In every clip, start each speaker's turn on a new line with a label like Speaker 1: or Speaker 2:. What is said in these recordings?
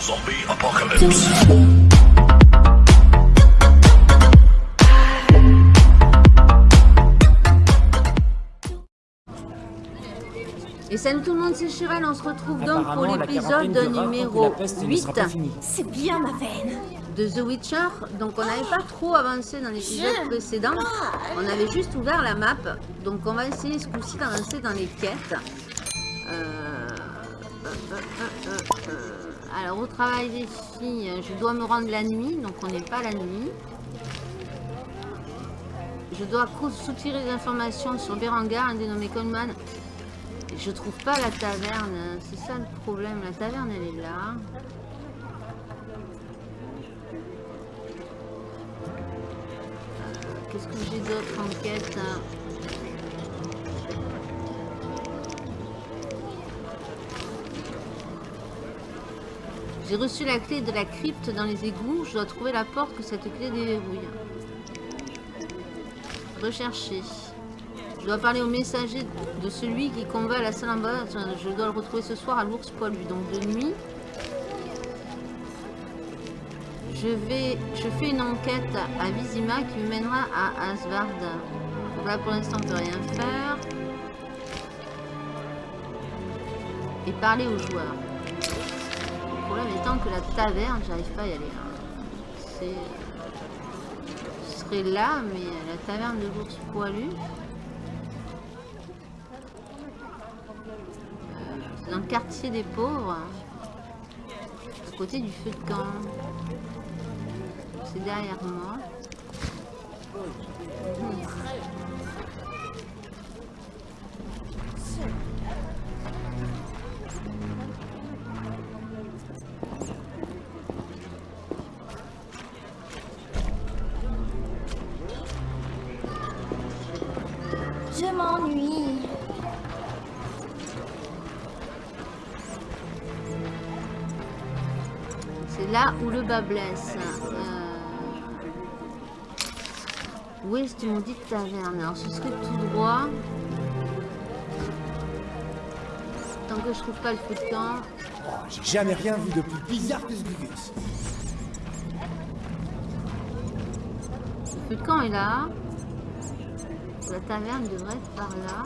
Speaker 1: Zombie apocalypse.
Speaker 2: Et salut tout le monde, c'est Cheval, on se retrouve donc pour l'épisode numéro 8
Speaker 3: C'est bien ma veine.
Speaker 2: de The Witcher. Donc on n'avait pas trop avancé dans l'épisode précédent, on avait juste ouvert la map. Donc on va essayer ce coup-ci d'avancer dans les quêtes. Euh, euh, euh, euh, euh. Alors au travail filles, je dois me rendre la nuit, donc on n'est pas la nuit. Je dois soutirer des informations sur Berengar, un dénommé Coleman. Je trouve pas la taverne, c'est ça le problème. La taverne elle est là. Euh, Qu'est-ce que j'ai d'autre en quête J'ai reçu la clé de la crypte dans les égouts. Je dois trouver la porte que cette clé déverrouille. Rechercher. Je dois parler au messager de celui qui combat à la salle en bas. Je dois le retrouver ce soir à l'ours poilu. Donc de nuit. Je vais, je fais une enquête à Vizima qui me mènera à Asvard. Là pour l'instant on peut rien faire. Et parler aux joueurs. Problème étant que la taverne, j'arrive pas à y aller. hein. C'est, je serais là, mais la taverne de l'ours poilu. C'est dans le quartier des pauvres, à côté du feu de camp. C'est derrière moi. Hmm. Blesse. Euh, Où est ce maudite taverne Alors ce serait tout droit. Tant que je trouve pas le feu de camp.
Speaker 4: J'ai jamais rien vu de plus bizarre que ce Gugus.
Speaker 2: Le feu de camp est là. La taverne devrait être par là.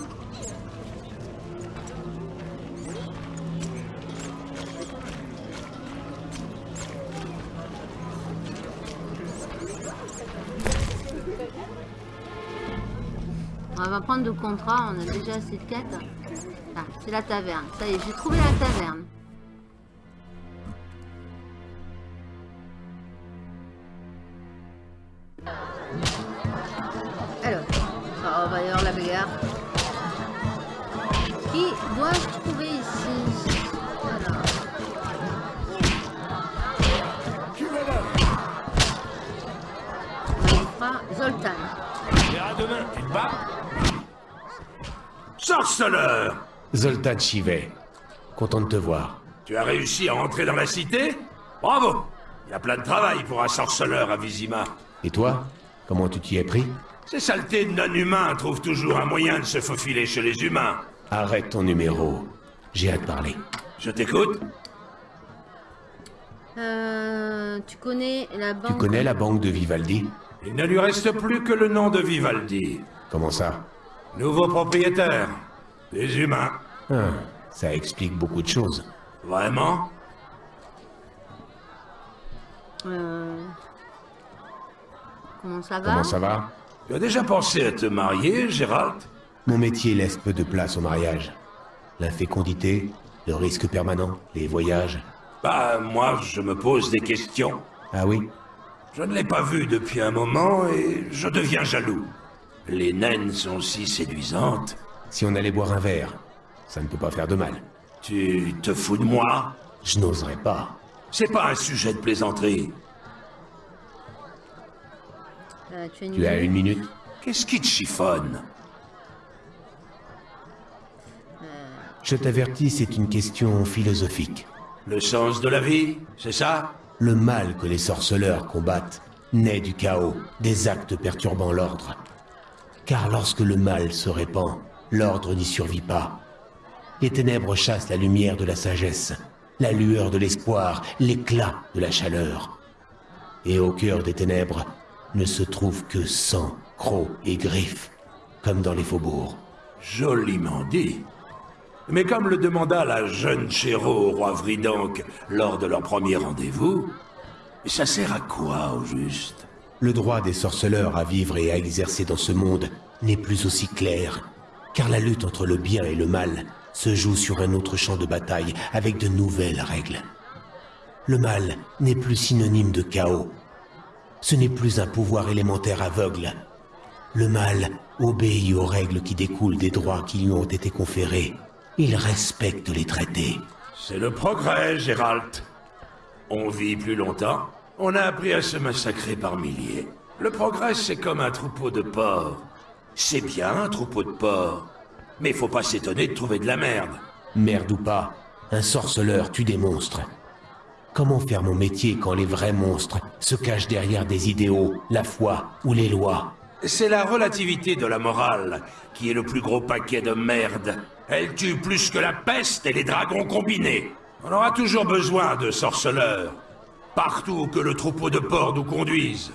Speaker 2: Va prendre de contrat, on a déjà assez de quêtes. Ah, c'est la taverne. Ça y est, j'ai trouvé la taverne. Alors, ah, on va y avoir la bagarre. Qui dois-je trouver ici? Alors. On Zoltan.
Speaker 1: Demain, Sorceleur
Speaker 5: Zoltan Chivet, content de te voir.
Speaker 1: Tu as réussi à entrer dans la cité? Bravo Il y a plein de travail pour un sorceleur à Vizima.
Speaker 5: Et toi Comment tu t'y es pris?
Speaker 1: Ces saletés de non-humains trouvent toujours un moyen de se faufiler chez les humains.
Speaker 5: Arrête ton numéro. J'ai hâte de parler.
Speaker 1: Je t'écoute
Speaker 2: Euh, tu connais la banque
Speaker 5: Tu connais la banque de Vivaldi?
Speaker 1: Il ne lui reste plus que le nom de Vivaldi.
Speaker 5: Comment ça?
Speaker 1: Nouveau propriétaire. Des humains.
Speaker 5: Ah, Ça explique beaucoup de choses.
Speaker 1: Vraiment?
Speaker 2: Euh, Comment ça va?
Speaker 5: Comment ça va?
Speaker 1: Tu as déjà pensé à te marier, Gérald?
Speaker 5: Mon métier laisse peu de place au mariage. L'infécondité, le risque permanent, les voyages.
Speaker 1: Bah, moi, je me pose des questions.
Speaker 5: Ah oui?
Speaker 1: Je ne l'ai pas vu depuis un moment et je deviens jaloux. Les naines sont si séduisantes.
Speaker 5: Si on allait boire un verre, ça ne peut pas faire de mal.
Speaker 1: Tu te fous de moi?
Speaker 5: Je n'oserais pas.
Speaker 1: C'est pas un sujet de plaisanterie.
Speaker 2: Euh, tu as une
Speaker 5: Tu as
Speaker 2: minute
Speaker 5: une minute
Speaker 1: Qu'est-ce qui te chiffonne?
Speaker 5: Je t'avertis, c'est une question philosophique.
Speaker 1: Le sens de la vie, c'est ça?
Speaker 5: Le mal que les sorceleurs combattent naît du chaos, des actes perturbant l'ordre. Car lorsque le mal se répand, l'ordre n'y survit pas. Les ténèbres chassent la lumière de la sagesse, la lueur de l'espoir, l'éclat de la chaleur. Et au cœur des ténèbres ne se trouve que sang, crocs et griffes, comme dans les faubourgs.
Speaker 1: Joliment dit. Mais comme le demanda la jeune Chéro au roi Vridank lors de leur premier rendez-vous, ça sert à quoi au juste?
Speaker 5: Le droit des sorceleurs à vivre et à exercer dans ce monde n'est plus aussi clair, car la lutte entre le bien et le mal se joue sur un autre champ de bataille avec de nouvelles règles. Le mal n'est plus synonyme de chaos. Ce n'est plus un pouvoir élémentaire aveugle. Le mal obéit aux règles qui découlent des droits qui lui ont été conférés. Il respecte les traités.
Speaker 1: C'est le progrès, Gérald. On vit plus longtemps, on a appris à se massacrer par milliers. Le progrès, c'est comme un troupeau de porcs. C'est bien un troupeau de porcs, mais faut pas s'étonner de trouver de la merde.
Speaker 5: Merde ou pas, un sorceleur tue des monstres. Comment faire mon métier quand les vrais monstres se cachent derrière des idéaux, la foi ou les lois?
Speaker 1: C'est la relativité de la morale qui est le plus gros paquet de merde. Elle tue plus que la peste et les dragons combinés. On aura toujours besoin de sorceleurs. Partout que le troupeau de porcs nous conduise.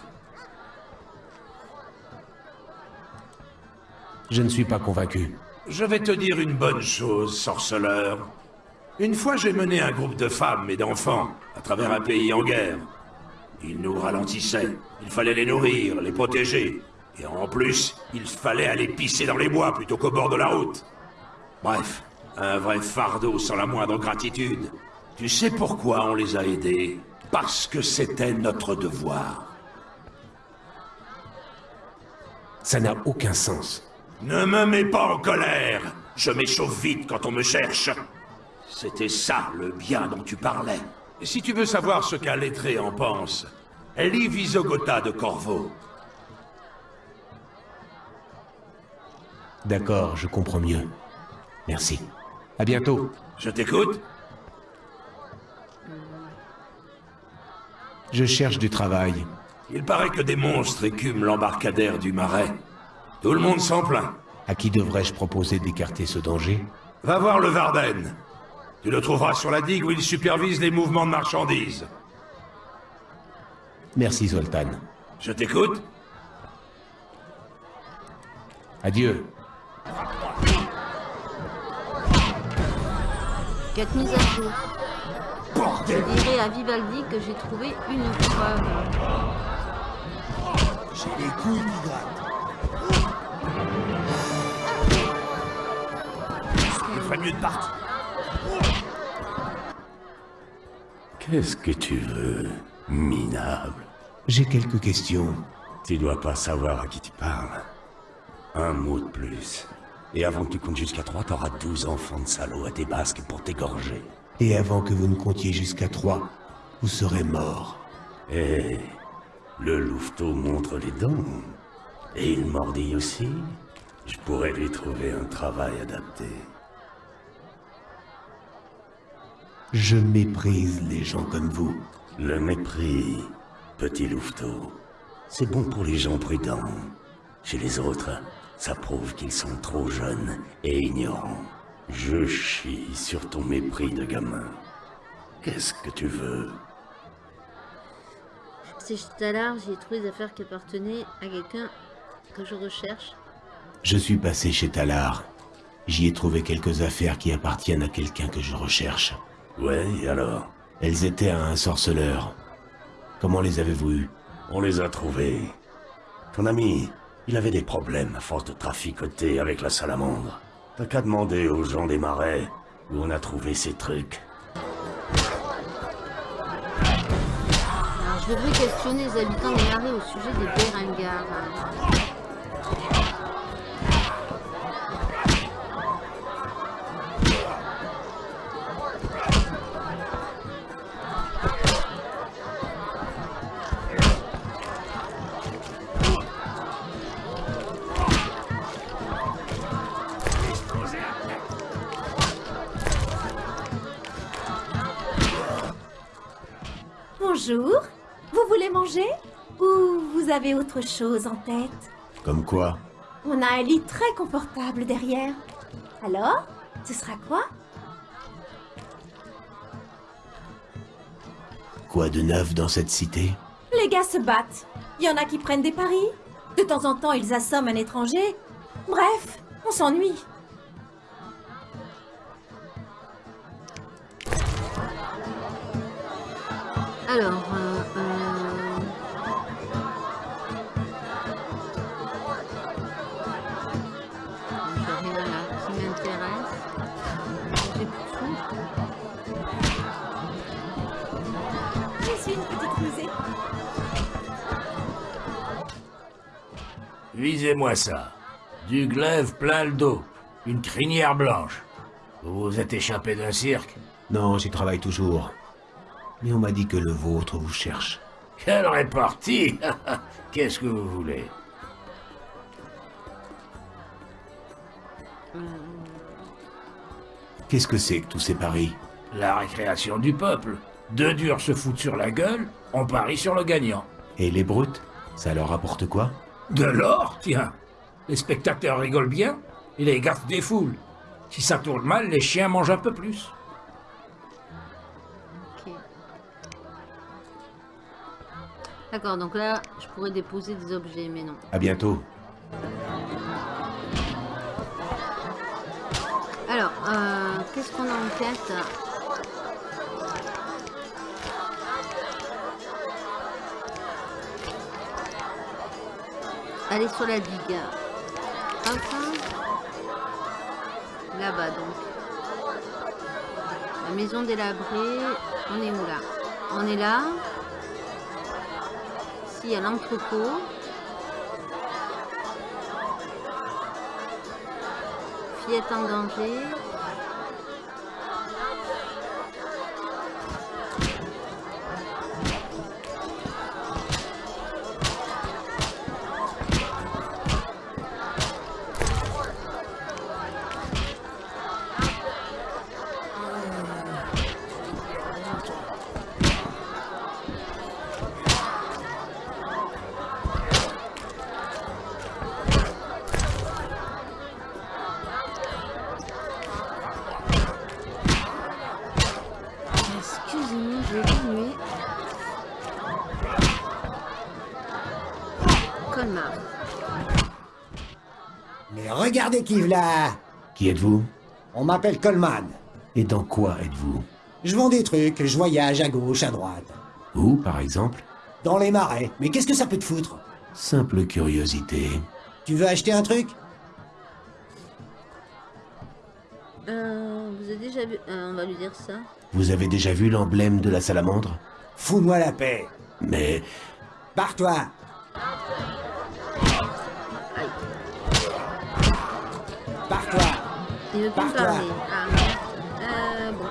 Speaker 5: Je ne suis pas convaincu.
Speaker 1: Je vais te dire une bonne chose, sorceleur. Une fois, j'ai mené un groupe de femmes et d'enfants à travers un pays en guerre. Ils nous ralentissaient. Il fallait les nourrir, les protéger. Et en plus, il fallait aller pisser dans les bois plutôt qu'au bord de la route. Bref, un vrai fardeau sans la moindre gratitude. Tu sais pourquoi on les a aidés? Parce que c'était notre devoir.
Speaker 5: Ça n'a aucun sens.
Speaker 1: Ne me mets pas en colère Je m'échauffe vite quand on me cherche. C'était ça, le bien dont tu parlais. Et si tu veux savoir ce qu'un lettré en pense, lis Visogota de Corvo.
Speaker 5: D'accord, je comprends mieux. Merci. À bientôt.
Speaker 1: Je t'écoute
Speaker 5: Je cherche du travail.
Speaker 1: Il paraît que des monstres écument l'embarcadère du marais. Tout le monde s'en plaint.
Speaker 5: À qui devrais-je proposer d'écarter ce danger?
Speaker 1: Va voir le Varden. Tu le trouveras sur la digue où il supervise les mouvements de marchandises.
Speaker 5: Merci, Zoltan.
Speaker 1: Je t'écoute
Speaker 5: Adieu.
Speaker 2: Mise à jour. Je dirais à Vivaldi que j'ai trouvé une preuve.
Speaker 4: J'ai les couilles qui grattent.
Speaker 1: Il ferait mieux de partir.
Speaker 6: Qu'est-ce que tu veux, minable?
Speaker 5: J'ai quelques questions.
Speaker 6: Tu dois pas savoir à qui tu parles. Un mot de plus. Et avant que tu comptes jusqu'à trois, t'auras douze enfants de salauds à tes basques pour t'égorger.
Speaker 5: Et avant que vous ne comptiez jusqu'à trois, vous serez mort.
Speaker 6: Eh, le louveteau montre les dents. Et il mordille aussi. Je pourrais lui trouver un travail adapté.
Speaker 5: Je méprise les gens comme vous.
Speaker 6: Le mépris, petit louveteau, c'est bon pour les gens prudents. Chez les autres, ça prouve qu'ils sont trop jeunes et ignorants. Je chie sur ton mépris de gamin. Qu'est-ce que tu veux?
Speaker 2: C'est juste à l'art, j'ai trouvé des affaires qui appartenaient à quelqu'un que je recherche.
Speaker 5: Je suis passé chez Talar. J'y ai trouvé quelques affaires qui appartiennent à quelqu'un que je recherche.
Speaker 6: Ouais, et alors?
Speaker 5: Elles étaient à un sorceleur. Comment les avez-vous eues?
Speaker 6: On les a trouvés. Ton ami, il avait des problèmes à force de traficoter avec la salamandre. T'as qu'à demander aux gens des marais où on a trouvé ces trucs.
Speaker 2: Je devrais questionner les habitants des marais au sujet des Béringards.
Speaker 3: Bonjour. Vous voulez manger Ou vous avez autre chose en tête?
Speaker 5: Comme quoi?
Speaker 3: On a un lit très confortable derrière. Alors Ce sera quoi?
Speaker 5: Quoi de neuf dans cette cité?
Speaker 3: Les gars se battent. Il y en a qui prennent des paris. De temps en temps, ils assomment un étranger. Bref, on s'ennuie.
Speaker 2: Alors, euh, euh, à là qui m'intéresse. J'ai plus.
Speaker 3: Je suis une petite rusée.
Speaker 7: Visez-moi ça. Du glaive plein le dos. Une crinière blanche. Vous vous êtes échappé d'un cirque?
Speaker 5: Non, j'y travaille toujours. Mais on m'a dit que le vôtre vous cherche.
Speaker 7: Quelle répartie Qu'est-ce que vous voulez
Speaker 5: Qu'est-ce que c'est que tous ces paris
Speaker 7: La récréation du peuple. Deux durs se foutent sur la gueule, on parie sur le gagnant.
Speaker 5: Et les brutes Ça leur rapporte quoi
Speaker 7: De l'or, tiens. Les spectateurs rigolent bien et les gardes des foules. Si ça tourne mal, les chiens mangent un peu plus.
Speaker 2: D'accord, donc là, je pourrais déposer des objets, mais non.
Speaker 5: À bientôt.
Speaker 2: Alors, euh, qu'est-ce qu'on a en tête? Aller sur la digue. Hop. Là-bas donc. La maison délabrée. On est où là? On est là. Ici, a l'entrepôt. Fillette en danger.
Speaker 8: Qui
Speaker 5: êtes-vous?
Speaker 8: On m'appelle Coleman.
Speaker 5: Et dans quoi êtes-vous?
Speaker 8: Je vends des trucs, je voyage à gauche, à droite.
Speaker 5: Où, par exemple?
Speaker 8: Dans les marais. Mais qu'est-ce que ça peut te foutre?
Speaker 5: Simple curiosité.
Speaker 8: Tu veux acheter un truc?
Speaker 2: Euh, vous avez déjà vu... euh, on va lui dire ça.
Speaker 5: Vous avez déjà vu l'emblème de la salamandre?
Speaker 8: Fous-moi la paix.
Speaker 5: Mais
Speaker 8: Barre-toi.
Speaker 2: Il veut plus parler. Ah. Euh, bon.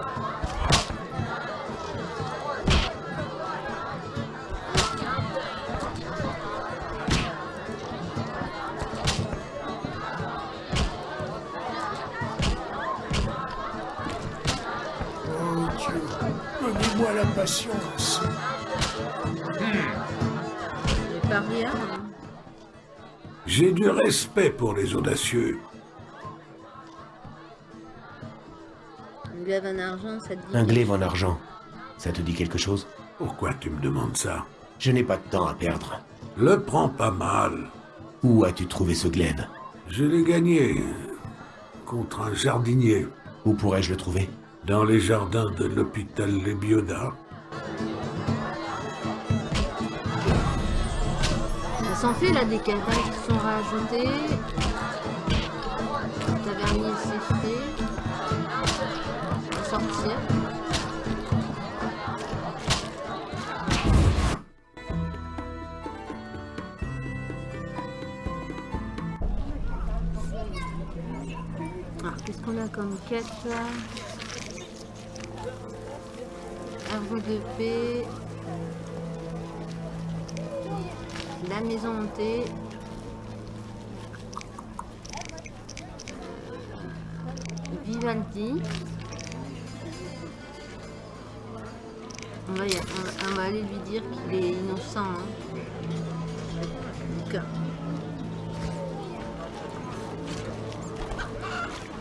Speaker 1: Oh Dieu, donnez-moi la patience.
Speaker 2: Rien. hein.
Speaker 1: J'ai du respect pour les audacieux.
Speaker 2: Glaive en argent, ça te dit...
Speaker 5: un glaive en argent. Ça te dit quelque chose?
Speaker 1: Pourquoi tu me demandes ça?
Speaker 5: Je n'ai pas de temps à perdre.
Speaker 1: Le prends pas mal.
Speaker 5: Où as-tu trouvé ce glaive?
Speaker 1: Je l'ai gagné contre un jardinier
Speaker 5: Où pourrais-je le trouver?
Speaker 1: Dans les jardins de l'hôpital Les Biodas.
Speaker 2: Ça s'en fait là des quintailles qui sont rajoutés. Tavernier fait. Sortir. Alors, qu'est-ce qu'on a comme quête là? Arbre de paix. La maison hantée. Vivaldi. Va, y- on va- on va aller lui dire qu'il est innocent. hein. Donc,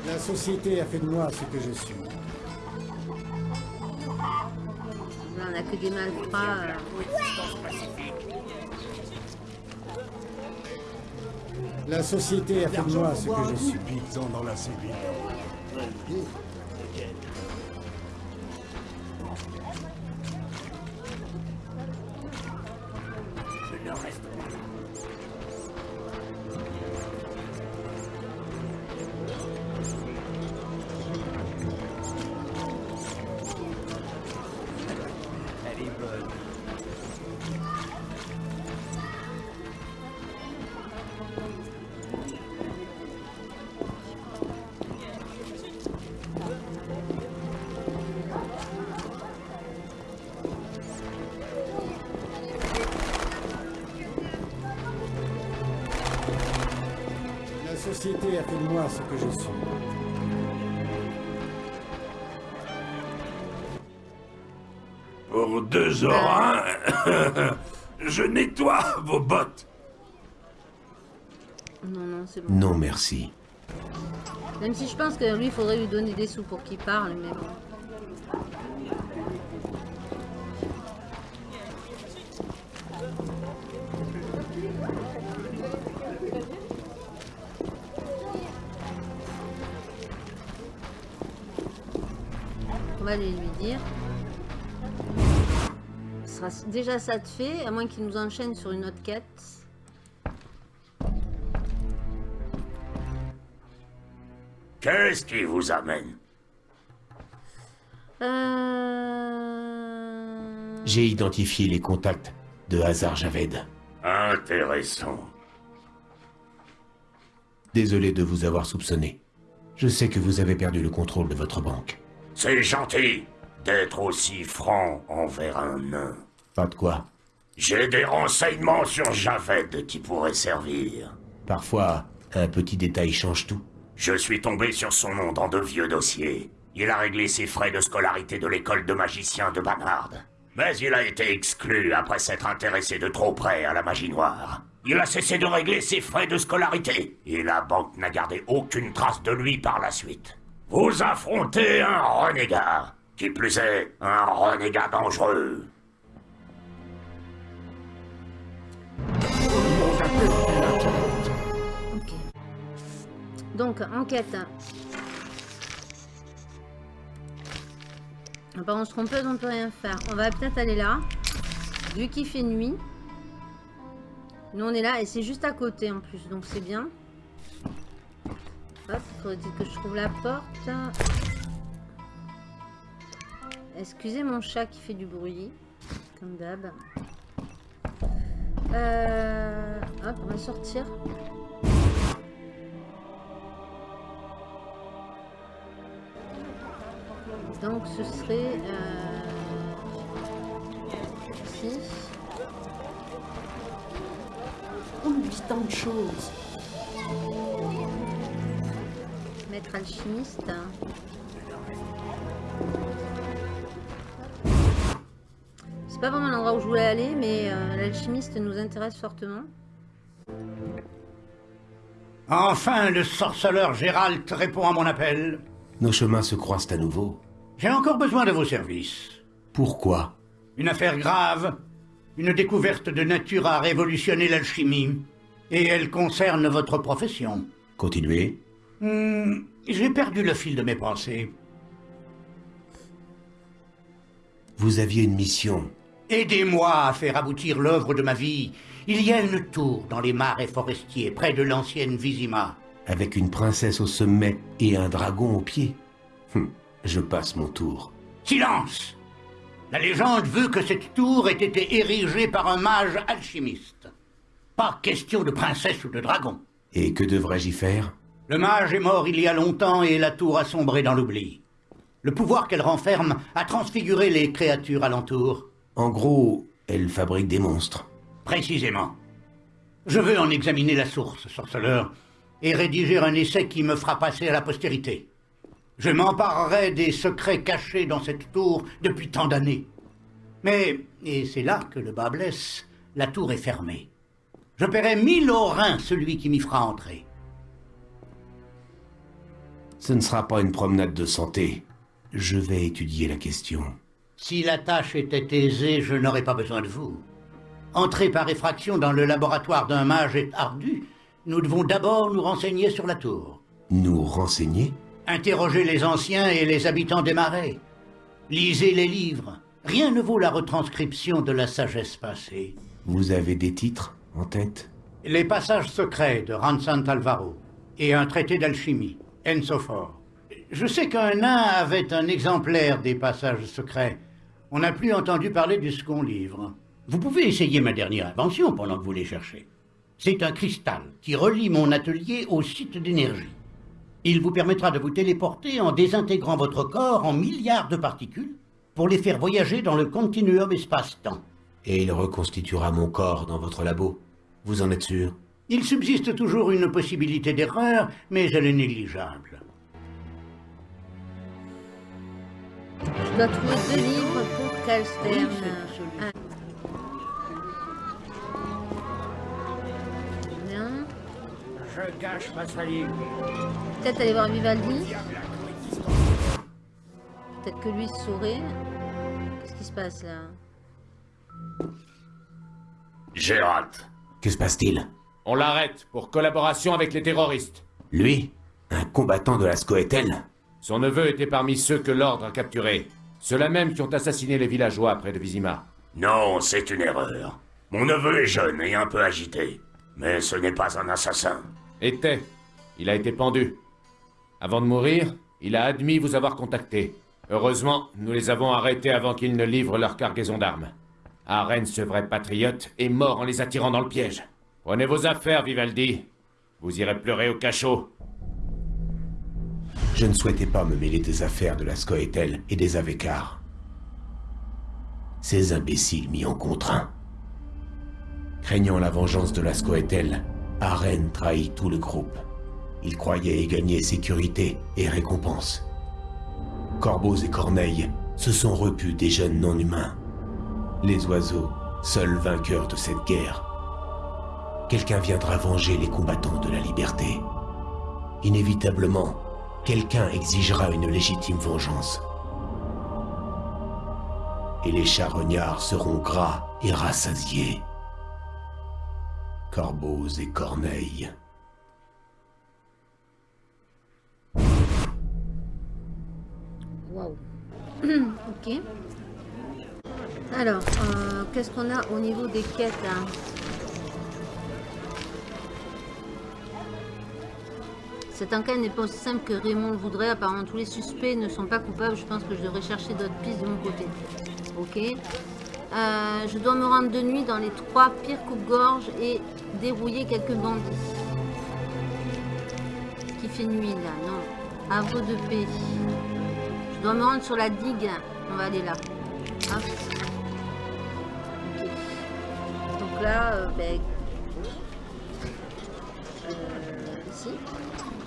Speaker 8: La société a fait de moi ce que je suis.
Speaker 2: là, on a que des malfrats. euh.
Speaker 8: La société a fait de moi ce que je suis.
Speaker 4: Dans la cellule.
Speaker 8: Société a fait de moi ce que je suis.
Speaker 1: Pour deux orins, je nettoie vos bottes.
Speaker 2: Non, non, c'est bon.
Speaker 5: Non, merci.
Speaker 2: Même si je pense que lui, il faudrait lui donner des sous pour qu'il parle, mais bon. Va aller lui dire. Ce sera déjà ça de fait, à moins qu'il nous enchaîne sur une autre quête.
Speaker 7: Qu'est-ce qui vous amène?
Speaker 2: Euh...
Speaker 5: J'ai identifié les contacts de Hazar Javed.
Speaker 7: Intéressant.
Speaker 5: Désolé de vous avoir soupçonné. Je sais que vous avez perdu le contrôle de votre banque.
Speaker 7: C'est gentil d'être aussi franc envers un nain.
Speaker 5: Pas de quoi.
Speaker 7: J'ai des renseignements sur Javed qui pourraient servir.
Speaker 5: Parfois, un petit détail change tout.
Speaker 7: Je suis tombé sur son nom dans de vieux dossiers. Il a réglé ses frais de scolarité de l'école de magiciens de Banard. Mais il a été exclu après s'être intéressé de trop près à la magie noire. Il a cessé de régler ses frais de scolarité, et la banque n'a gardé aucune trace de lui par la suite. Vous affrontez un renégat. Qui plus est, un renégat dangereux.
Speaker 2: Ok. Donc, enquête. Par contre, trompeuse, on peut rien faire. On va peut-être aller là. Vu qu'il fait nuit. Nous, on est là et c'est juste à côté en plus, donc c'est bien. Hop, faudrait-il que je trouve la porte. Excusez mon chat qui fait du bruit, comme d'hab. Euh, hop, on va sortir. Donc ce serait euh, ici.
Speaker 3: On dit tant de choses.
Speaker 2: Maître alchimiste. C'est pas vraiment l'endroit où je voulais aller, mais euh, l'alchimiste nous intéresse fortement.
Speaker 9: Enfin, le sorceleur Gérald répond à mon appel.
Speaker 5: Nos chemins se croisent à nouveau.
Speaker 9: J'ai encore besoin de vos services.
Speaker 5: Pourquoi?
Speaker 9: Une affaire grave, une découverte de nature à révolutionner l'alchimie. Et elle concerne votre profession.
Speaker 5: Continuez.
Speaker 9: Hmm, J'ai perdu le fil de mes pensées.
Speaker 5: Vous aviez une mission.
Speaker 9: Aidez-moi à faire aboutir l'œuvre de ma vie. Il y a une tour dans les marais forestiers, près de l'ancienne Vizima.
Speaker 5: Avec une princesse au sommet et un dragon au pied. Hum, je passe mon tour.
Speaker 9: Silence La légende veut que cette tour ait été érigée par un mage alchimiste. Pas question de princesse ou de dragon.
Speaker 5: Et que devrais-je y faire?
Speaker 9: Le mage est mort il y a longtemps et la tour a sombré dans l'oubli. Le pouvoir qu'elle renferme a transfiguré les créatures alentour.
Speaker 5: En gros, elle fabrique des monstres.
Speaker 9: Précisément. Je veux en examiner la source, sorceleur, et rédiger un essai qui me fera passer à la postérité. Je m'emparerai des secrets cachés dans cette tour depuis tant d'années. Mais, et c'est là que le bas blesse, la tour est fermée. Je paierai mille orins celui qui m'y fera entrer.
Speaker 5: Ce ne sera pas une promenade de santé. Je vais étudier la question.
Speaker 9: Si la tâche était aisée, je n'aurais pas besoin de vous. Entrer par effraction dans le laboratoire d'un mage est ardu. Nous devons d'abord nous renseigner sur la tour.
Speaker 5: Nous renseigner?
Speaker 9: Interrogez les anciens et les habitants des marais. Lisez les livres. Rien ne vaut la retranscription de la sagesse passée.
Speaker 5: Vous avez des titres en tête?
Speaker 9: Les passages secrets de Ransan Alvaro et un traité d'alchimie, Ensophore. Je sais qu'un nain avait un exemplaire des passages secrets. On n'a plus entendu parler du second livre. Vous pouvez essayer ma dernière invention pendant que vous les cherchez. C'est un cristal qui relie mon atelier au site d'énergie. Il vous permettra de vous téléporter en désintégrant votre corps en milliards de particules pour les faire voyager dans le continuum espace-temps.
Speaker 5: Et il reconstituera mon corps dans votre labo. Vous en êtes sûr?
Speaker 9: Il subsiste toujours une possibilité d'erreur, mais elle est négligeable.
Speaker 2: Je dois trouver deux livres pour Calstern. Ah. Bien.
Speaker 7: Je gâche ma salive.
Speaker 2: Peut-être aller voir Vivaldi. Peut-être que lui saurait. Qu'est-ce qui se passe là?
Speaker 1: Gérald,
Speaker 5: Que se passe-t-il?
Speaker 10: On l'arrête pour collaboration avec les terroristes.
Speaker 5: Lui Un combattant de la Scoetel
Speaker 10: Son neveu était parmi ceux que l'ordre a capturés. Ceux-là même qui ont assassiné les villageois près de Vizima.
Speaker 1: non, c'est une erreur. Mon neveu est jeune et un peu agité. Mais ce n'est pas un assassin.
Speaker 10: Était. Il a été pendu. Avant de mourir, il a admis vous avoir contacté. Heureusement, nous les avons arrêtés avant qu'ils ne livrent leur cargaison d'armes. Arène, ce vrai patriote, est mort en les attirant dans le piège. Prenez vos affaires, Vivaldi. Vous irez pleurer au cachot.
Speaker 5: Je ne souhaitais pas me mêler des affaires de la Scoetel et des Avekars. Ces imbéciles m'y ont contraint. Craignant la vengeance de la Scoetel, Aren trahit tout le groupe. Il croyait y gagner sécurité et récompense. Corbeaux et corneilles se sont repus des jeunes non-humains. Les oiseaux, seuls vainqueurs de cette guerre. Quelqu'un viendra venger les combattants de la liberté. Inévitablement, quelqu'un exigera une légitime vengeance. Et les charognards seront gras et rassasiés. Corbeaux et corneilles.
Speaker 2: Waouh. ok. Alors, euh, qu'est-ce qu'on a au niveau des quêtes Cette enquête n'est pas aussi simple que Raymond le voudrait. Apparemment, tous les suspects ne sont pas coupables. Je pense que je devrais chercher d'autres pistes de mon côté. Ok. Euh, je dois me rendre de nuit dans les trois pires coupes-gorges et dérouiller quelques bandits. Qui fait nuit là? Non. Havre de paix. Je dois me rendre sur la digue. On va aller là. Donc là, euh, ben... euh, ici.
Speaker 1: Quelle époque
Speaker 3: Qu'est-ce que c'est C'est bien ma veine. Oh, mon terre.
Speaker 2: Un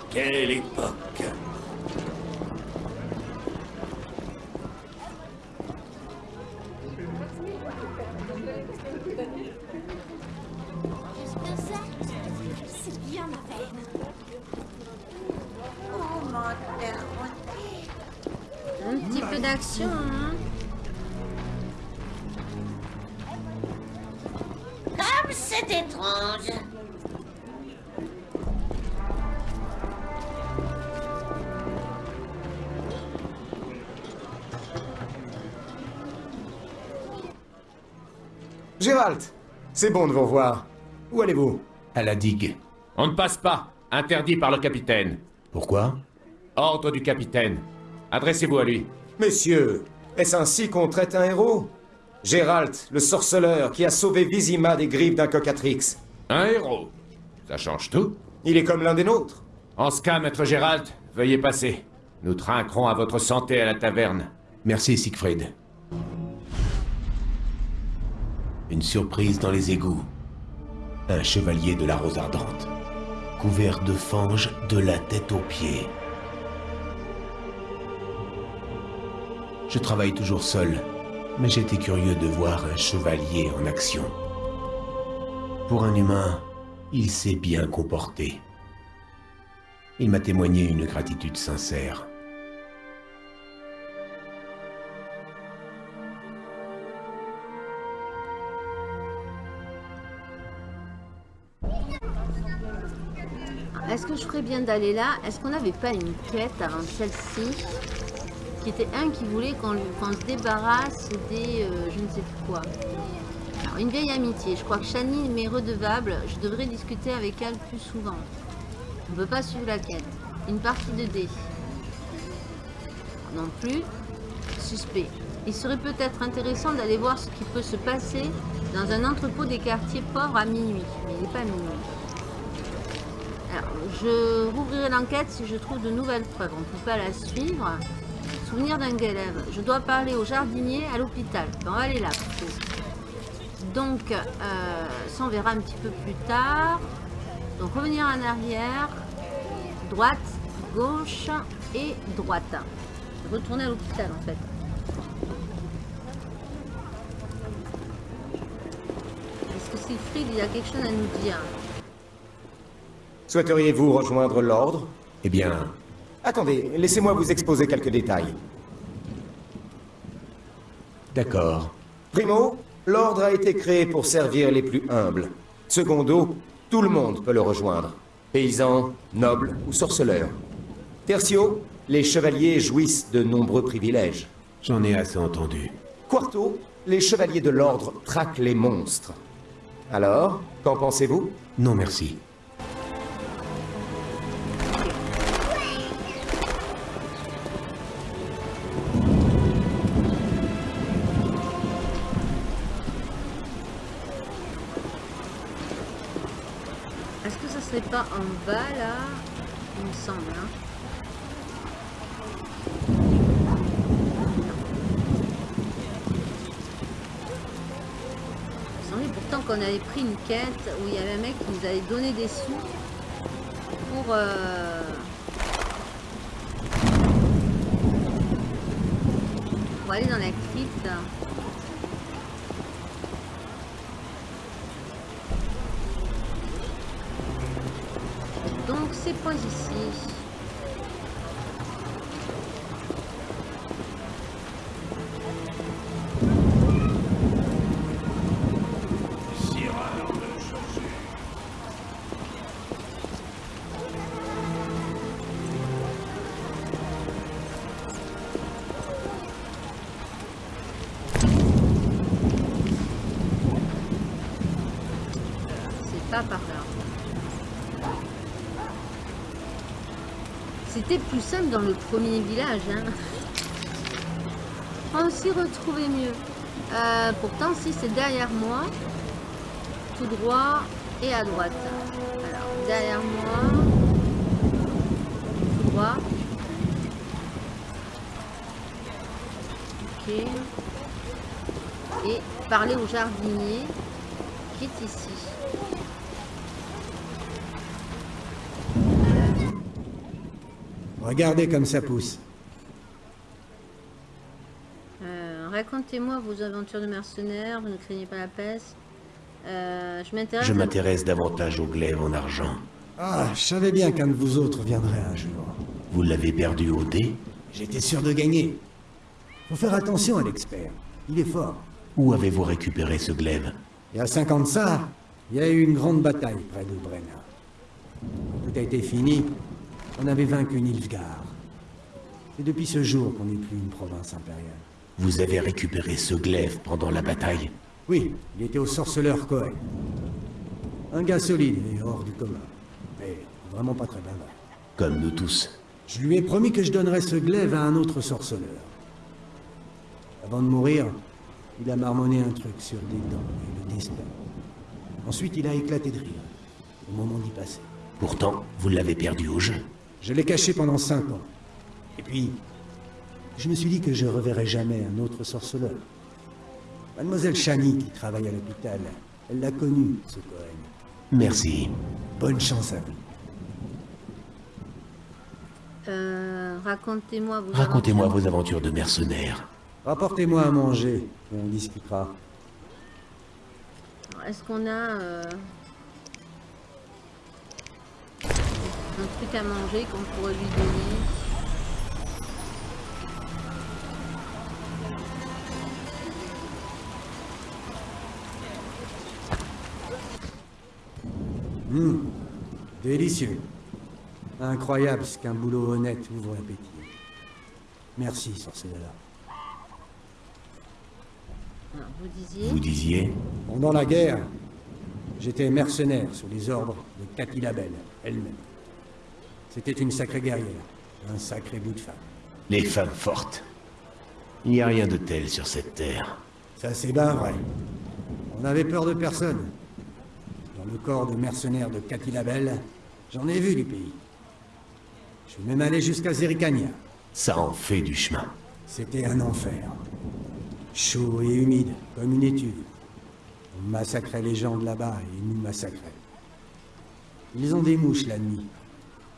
Speaker 2: petit peu d'action, hein
Speaker 11: Comme c'est étrange.
Speaker 12: Gérald C'est bon de vous revoir. Où allez-vous?
Speaker 5: À la digue.
Speaker 10: On ne passe pas. Interdit par le capitaine.
Speaker 5: Pourquoi?
Speaker 10: Ordre du capitaine. Adressez-vous à lui.
Speaker 12: Messieurs, est-ce ainsi qu'on traite un héros? Gérald, le sorceleur qui a sauvé Vizima des griffes d'un cocatrix.
Speaker 10: Un héros. Ça change tout.
Speaker 12: Il est comme l'un des nôtres.
Speaker 10: En ce cas, maître Gérald, veuillez passer. Nous trinquerons à votre santé à la taverne.
Speaker 5: Merci, Siegfried. Une surprise dans les égouts. Un chevalier de la rose ardente. Couvert de fange de la tête aux pieds. Je travaille toujours seul, mais j'étais curieux de voir un chevalier en action. Pour un humain, il s'est bien comporté. Il m'a témoigné une gratitude sincère.
Speaker 2: Est-ce que je ferais bien d'aller là? Est-ce qu'on n'avait pas une quête avant celle-ci? Qui était un qui voulait qu'on se débarrasse des... euh, je ne sais plus quoi. Alors, une vieille amitié. Je crois que Shani m'est redevable. Je devrais discuter avec elle plus souvent. On ne peut pas suivre la quête. Une partie de dés. Non plus. Suspect. Il serait peut-être intéressant d'aller voir ce qui peut se passer dans un entrepôt des quartiers pauvres à minuit. Mais il n'est pas minuit. Je rouvrirai l'enquête si je trouve de nouvelles preuves. On ne peut pas la suivre. Souvenir d'un élève. Je dois parler au jardinier à l'hôpital. On va aller là. Donc, euh, ça on verra un petit peu plus tard. Donc, revenir en arrière. Droite, gauche et droite. Retourner à l'hôpital en fait. Est-ce que Siegfried, il a quelque chose à nous dire
Speaker 12: Souhaiteriez-vous rejoindre l'ordre? Eh bien... Attendez, laissez-moi vous exposer quelques détails.
Speaker 5: D'accord.
Speaker 12: Primo, l'ordre a été créé pour servir les plus humbles. Secondo, tout le monde peut le rejoindre. Paysans, nobles ou sorceleurs. Tertio, les chevaliers jouissent de nombreux privilèges.
Speaker 5: J'en ai assez entendu.
Speaker 12: Quarto, les chevaliers de l'ordre traquent les monstres. Alors, qu'en pensez-vous?
Speaker 5: Non merci.
Speaker 2: Bas là Il me semble. Hein Il me pourtant qu'on avait pris une quête où il y avait un mec qui nous avait donné des sous pour... euh, pour aller dans la crypte. Donc c'est pas ici là. Plus simple dans le premier village. Hein. On s'y retrouvait mieux. Euh, pourtant, si c'est derrière moi, tout droit et à droite. Alors, derrière moi, tout droit. Ok. Et parler au jardinier qui est ici.
Speaker 8: Regardez comme ça pousse.
Speaker 2: Euh, Racontez-moi vos aventures de mercenaires, vous ne craignez pas la peste. Euh, je m'intéresse. À-
Speaker 5: davantage au glaive en argent.
Speaker 8: Ah, je savais bien qu'un de vous autres viendrait un jour.
Speaker 5: Vous l'avez perdu au dé?
Speaker 8: J'étais sûr de gagner. Faut faire attention à l'expert. Il est fort.
Speaker 5: Où avez-vous récupéré ce glaive?
Speaker 8: Il y a 50 ça, il y a eu une grande bataille près de Brenna. Tout a été fini, on avait vaincu Nilfgaard. C'est depuis ce jour qu'on n'est plus une province impériale.
Speaker 5: Vous avez récupéré ce glaive pendant la bataille
Speaker 8: Oui, il était au sorceleur Cohen. Un gars solide et hors du commun. Mais vraiment pas très bavard.
Speaker 5: Comme nous tous.
Speaker 8: Je lui ai promis que je donnerais ce glaive à un autre sorceleur. Avant de mourir, il a marmonné un truc sur des dents et le destin. Ensuite, il a éclaté de rire, au moment d'y passer.
Speaker 5: Pourtant, vous l'avez perdu au jeu.
Speaker 8: Je l'ai caché pendant cinq ans. Et puis, je me suis dit que je reverrais jamais un autre sorceleur. Mademoiselle Chani, qui travaille à l'hôpital, elle l'a connu, ce Cohen.
Speaker 5: Merci.
Speaker 8: Bonne chance à vous.
Speaker 2: Euh, Racontez-moi vos
Speaker 5: Racontez-moi
Speaker 2: aventures.
Speaker 5: vos aventures de mercenaires.
Speaker 8: Rapportez-moi à manger, et on discutera.
Speaker 2: Est-ce qu'on a euh, un truc à manger qu'on pourrait lui donner
Speaker 8: Hum, délicieux. Incroyable ce qu'un boulot honnête ouvre l'appétit. Merci, sorceleur.
Speaker 2: Alors, vous disiez
Speaker 5: Vous disiez
Speaker 8: Pendant la guerre, j'étais mercenaire sous les ordres de Cathy Labelle, elle-même. C'était une sacrée guerrière, un sacré bout de femme.
Speaker 5: Les femmes fortes. Il n'y a rien de tel sur cette terre.
Speaker 8: Ça c'est bien vrai. On n'avait peur de personne. Dans le corps de mercenaires de Cathy Labelle, j'en ai vu du pays. Je suis même allé jusqu'à Zerikania.
Speaker 5: Ça en fait du chemin.
Speaker 8: C'était un enfer. Chaud et humide, comme une étude. On massacrait les gens de là-bas et ils nous massacraient. Ils ont des mouches la nuit.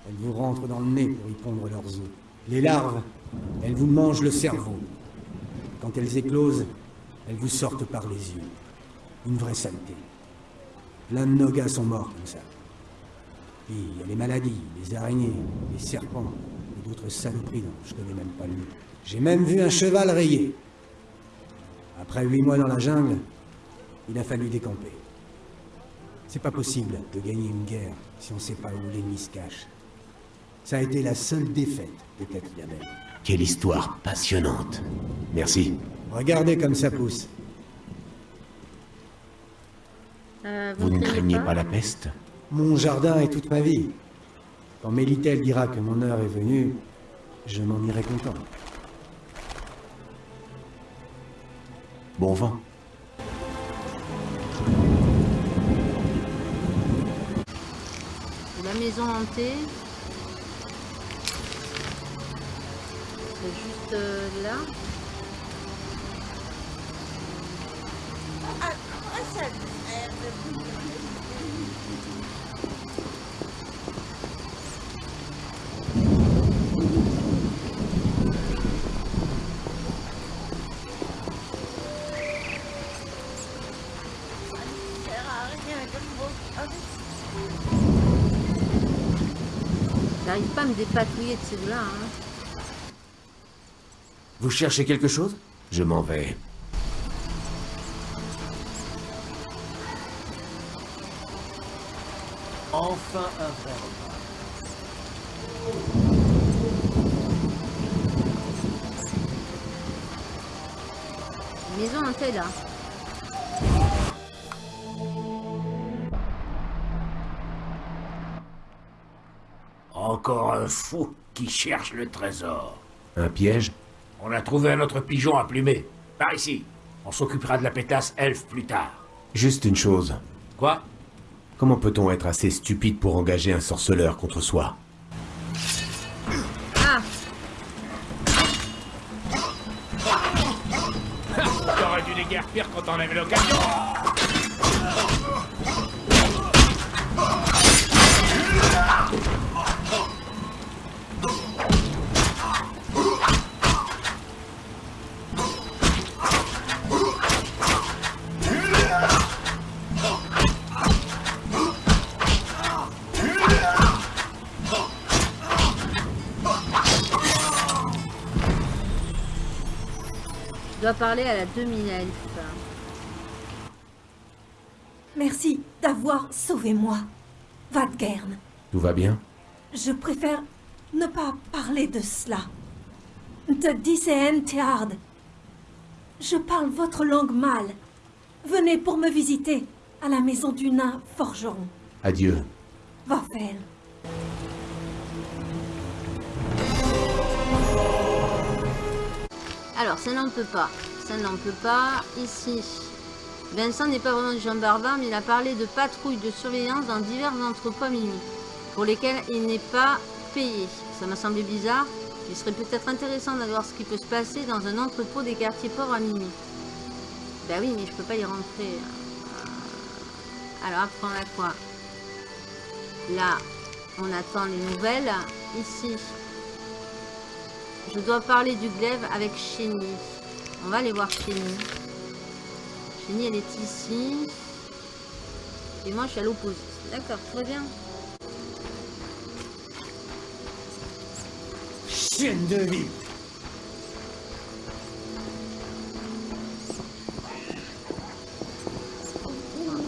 Speaker 8: Elles vous rentrent dans le nez pour y pondre leurs os. Les larves, elles vous mangent le cerveau. Quand elles éclosent, elles vous sortent par les yeux. Une vraie saleté. Plein de nos gars sont morts comme ça. Puis il y a les maladies, les araignées, les serpents, et d'autres saloperies dont je connais même pas le nom. J'ai même vu un cheval rayé. Après huit mois dans la jungle, il a fallu décamper. C'est pas possible de gagner une guerre si on sait pas où l'ennemi se cache. Ça a été la seule défaite de Cathy Labelle.
Speaker 5: Quelle histoire passionnante. Merci.
Speaker 8: Regardez comme ça pousse.
Speaker 2: Euh,
Speaker 5: Vous ne
Speaker 2: craignez
Speaker 5: craignez pas la peste?
Speaker 8: Mon jardin est toute ma vie. Quand Mélitel dira que mon heure est venue, je m'en irai content.
Speaker 5: Bon vent.
Speaker 2: La maison hantée. C'est juste euh, là.
Speaker 11: À quoi ça sert de Ça ne sert à rien de me avec
Speaker 2: J'arrive pas à me dépatouiller de ces deux-là. Hein.
Speaker 5: Vous cherchez quelque chose? Je m'en vais.
Speaker 4: Enfin un vrai repas.
Speaker 2: Maison hantée là.
Speaker 7: Encore un fou qui cherche le trésor.
Speaker 5: Un piège?
Speaker 7: On a trouvé un autre pigeon à plumer. Par ici. On s'occupera de la pétasse elfe plus tard.
Speaker 5: Juste une chose.
Speaker 7: Quoi?
Speaker 5: Comment peut-on être assez stupide pour engager un sorceleur contre soi?
Speaker 2: Ah
Speaker 7: T'aurais dû les guerres pires quand on avait l'occasion.
Speaker 2: Parler à la demi-elfe.
Speaker 3: Merci d'avoir sauvé moi, Vadgern.
Speaker 5: Tout va bien?
Speaker 3: Je préfère ne pas parler de cela. Te diceen Teard. Je parle votre langue mâle. Venez pour me visiter à la maison du nain forgeron.
Speaker 5: Adieu.
Speaker 3: Wafel.
Speaker 2: Alors, ça n'en peut pas. Ça n'en peut pas. Ici, Vincent n'est pas vraiment du genre barbare, mais il a parlé de patrouilles de surveillance dans divers entrepôts à minuit, pour lesquels il n'est pas payé. Ça m'a semblé bizarre. Il serait peut-être intéressant d'aller voir ce qui peut se passer dans un entrepôt des quartiers pauvres à minuit. Ben oui, mais je peux pas y rentrer. Euh, Alors, après, on a quoi? Là, on attend les nouvelles. Ici, je dois parler du glaive avec Chény. On va aller voir Chény. Chény, elle est ici. Et moi, je suis à l'opposé. D'accord, va bien.
Speaker 8: Chienne de vie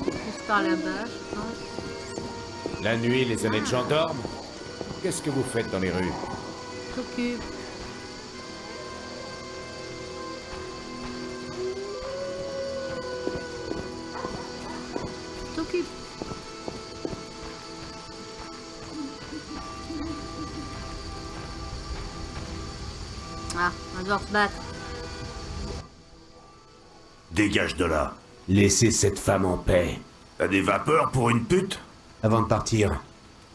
Speaker 2: Plus par là-bas, je pense.
Speaker 10: La nuit, les honnêtes gens dorment Qu'est-ce que vous faites dans les rues?
Speaker 2: T'occupe. Devoir se battre.
Speaker 1: Dégage de là.
Speaker 5: Laissez cette femme en paix.
Speaker 1: T'as des vapeurs pour une pute?
Speaker 5: Avant de partir,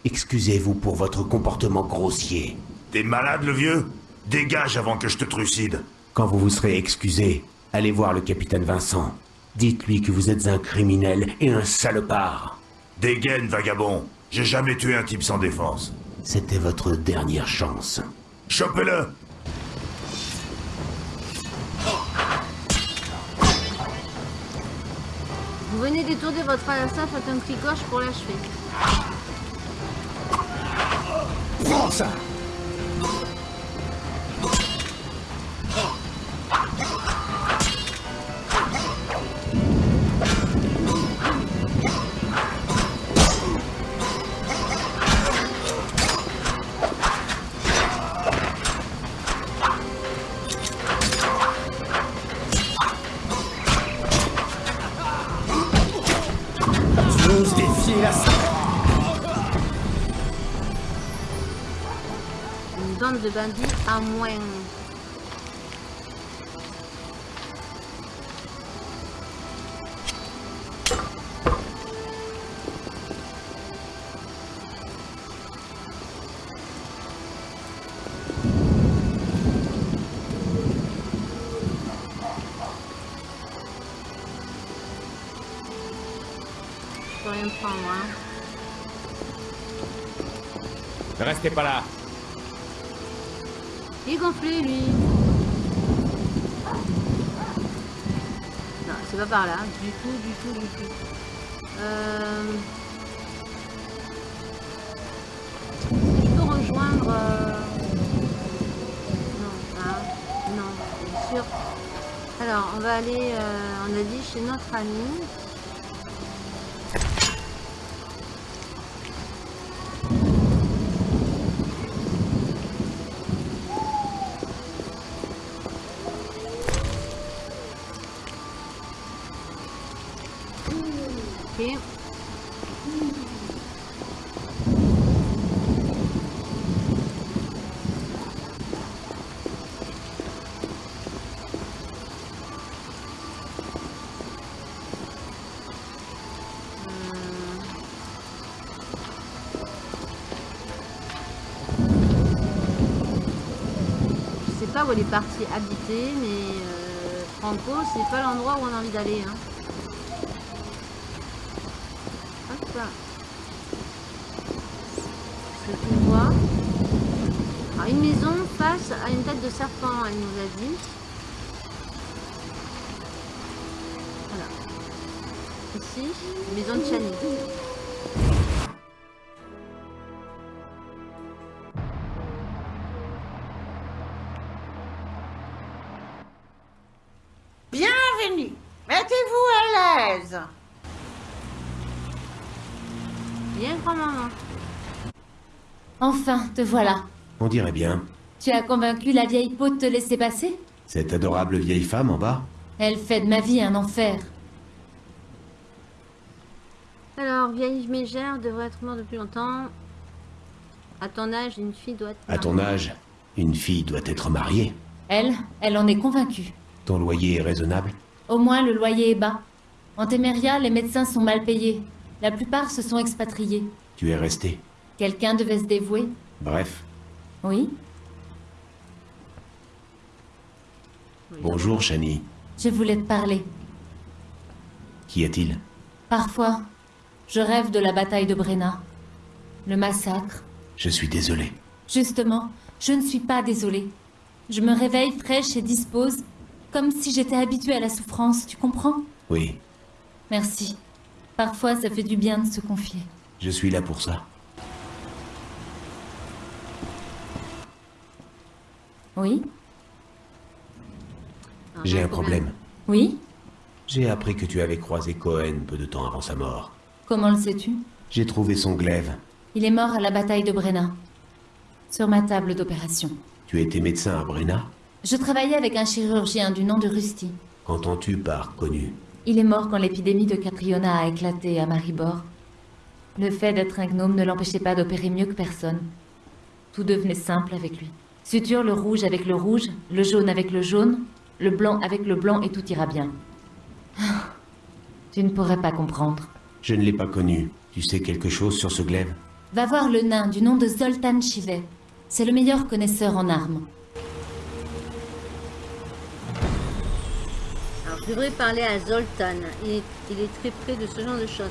Speaker 5: excusez-vous pour votre comportement grossier.
Speaker 1: T'es malade, le vieux? Dégage avant que je te trucide.
Speaker 5: Quand vous vous serez excusé, allez voir le capitaine Vincent. Dites-lui que vous êtes un criminel et un salopard.
Speaker 1: Dégaine, vagabond. J'ai jamais tué un type sans défense.
Speaker 5: C'était votre dernière chance.
Speaker 1: Chopez-le
Speaker 2: venez détourner votre assassin, faites un clic gauche pour l'achever.
Speaker 8: Prends ça
Speaker 2: de bandits à moins. Hein.
Speaker 10: Restez pas là.
Speaker 2: Il gonflé, lui. Non, c'est pas par là. Du tout, du tout, du tout. Euh... Je peux rejoindre... euh, Non, hein, non, bien sûr. Alors, on va aller, euh, on a dit, chez notre ami. Elle est partie habiter, mais euh, Franco, c'est pas l'endroit où on a envie d'aller. Hein. Hop là. Alors, une maison face à une tête de serpent, elle nous a dit. Voilà. Ici, maison de Chani.
Speaker 13: Enfin, te voilà.
Speaker 5: On dirait bien.
Speaker 13: Tu as convaincu la vieille peau de te laisser passer?
Speaker 5: Cette adorable vieille femme en bas?
Speaker 13: Elle fait de ma vie un enfer.
Speaker 2: Alors, vieille mégère devrait être morte depuis longtemps. À ton âge, une fille doit être
Speaker 5: À ton
Speaker 2: mariée.
Speaker 5: âge, une fille doit être mariée.
Speaker 13: Elle, elle en est convaincue.
Speaker 5: Ton loyer est raisonnable?
Speaker 13: Au moins, le loyer est bas. En Téméria, les médecins sont mal payés. La plupart se sont expatriés.
Speaker 5: Tu es resté.
Speaker 13: Quelqu'un devait se dévouer.
Speaker 5: Bref.
Speaker 13: Oui,
Speaker 5: Bonjour, Shani.
Speaker 13: je voulais te parler.
Speaker 5: Qu'y a-t-il
Speaker 13: Parfois, je rêve de la bataille de Brenna. Le massacre.
Speaker 5: Je suis désolé.
Speaker 13: Justement, je ne suis pas désolée. Je me réveille fraîche et dispose, comme si j'étais habituée à la souffrance, tu comprends?
Speaker 5: Oui,
Speaker 13: Merci. Parfois, ça fait du bien de se confier.
Speaker 5: je suis là pour ça.
Speaker 13: Oui
Speaker 5: J'ai un problème.
Speaker 13: Oui
Speaker 5: J'ai appris que tu avais croisé Cohen peu de temps avant sa mort.
Speaker 13: Comment le sais-tu?
Speaker 5: J'ai trouvé son glaive.
Speaker 13: Il est mort à la bataille de Brenna. sur ma table d'opération.
Speaker 5: Tu étais médecin à Brenna
Speaker 13: Je travaillais avec un chirurgien du nom de Rusty.
Speaker 5: Qu'entends-tu par connu?
Speaker 13: Il est mort quand l'épidémie de Catriona a éclaté à Maribor. Le fait d'être un gnome ne l'empêchait pas d'opérer mieux que personne. Tout devenait simple avec lui. Suture le rouge avec le rouge, le jaune avec le jaune, le blanc avec le blanc et tout ira bien. Ah, Tu ne pourrais pas comprendre.
Speaker 5: Je ne l'ai pas connu. Tu sais quelque chose sur ce glaive?
Speaker 13: Va voir le nain du nom de Zoltan Chivet. C'est le meilleur connaisseur en armes.
Speaker 2: Alors, je devrais parler à Zoltan. Il est, il est très près de ce genre de choses.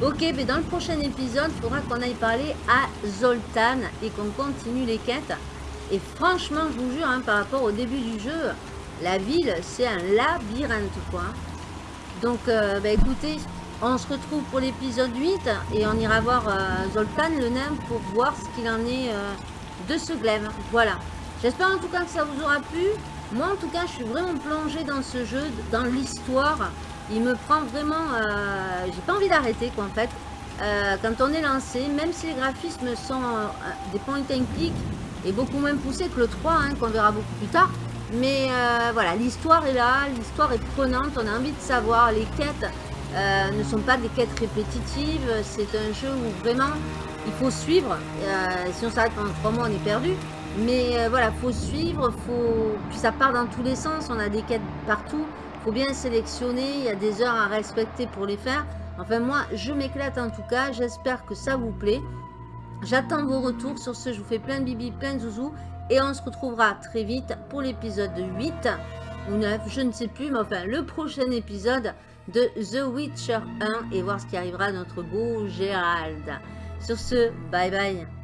Speaker 2: Ok, mais dans le prochain épisode, il faudra qu'on aille parler à Zoltan et qu'on continue les quêtes. Et franchement, je vous jure, hein, par rapport au début du jeu, la ville, c'est un labyrinthe, quoi. Donc, euh, bah, écoutez, on se retrouve pour l'épisode 8 et on ira voir euh, Zoltan, le nain, pour voir ce qu'il en est euh, de ce glaive. Voilà. J'espère en tout cas que ça vous aura plu. Moi, en tout cas, je suis vraiment plongée dans ce jeu, dans l'histoire. Il me prend vraiment... J'ai pas envie d'arrêter, quoi, en fait. Quand on est lancé, même si les graphismes sont des point and click et beaucoup moins poussés que le 3, hein, qu'on verra beaucoup plus tard. Mais euh, voilà, l'histoire est là, l'histoire est prenante, on a envie de savoir. Les quêtes euh, ne sont pas des quêtes répétitives, c'est un jeu où vraiment il faut suivre. Euh, si on s'arrête pendant 3 mois, on est perdu. Mais voilà, faut suivre, faut... puis ça part dans tous les sens, on a des quêtes partout. faut bien sélectionner, il y a des heures à respecter pour les faire. Enfin moi, je m'éclate en tout cas, j'espère que ça vous plaît. J'attends vos retours. Sur ce, je vous fais plein de bibi, plein de zouzous. Et on se retrouvera très vite pour l'épisode 8 ou 9, je ne sais plus. Mais enfin, le prochain épisode de The Witcher 1 et voir ce qui arrivera à notre beau Gérald. Sur ce, bye bye.